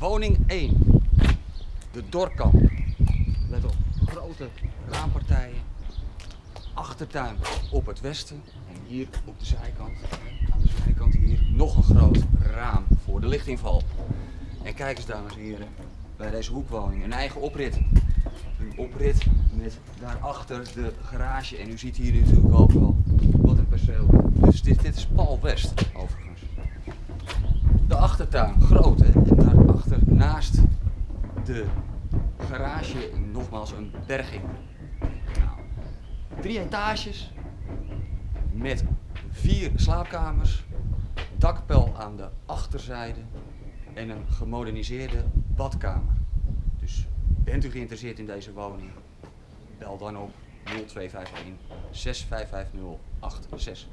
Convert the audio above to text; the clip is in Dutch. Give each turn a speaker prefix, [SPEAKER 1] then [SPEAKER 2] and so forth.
[SPEAKER 1] Woning 1. De Dorkamp. Let op, grote raampartijen. Achtertuin op het westen. En hier op de zijkant, aan de zijkant hier, nog een groot raam voor de lichtinval. En kijk eens dames en heren, bij deze hoekwoning, een eigen oprit. Een oprit met daarachter de garage. En u ziet hier natuurlijk ook wel wat een perceel. Dus dit, dit is Paul West overigens. De achtertuin, groot hè. En daarachter, naast de garage, nogmaals een berging. Nou, drie etages met vier slaapkamers, dakpel aan de achterzijde en een gemoderniseerde badkamer. Dus bent u geïnteresseerd in deze woning? Bel dan op 0251 655 086.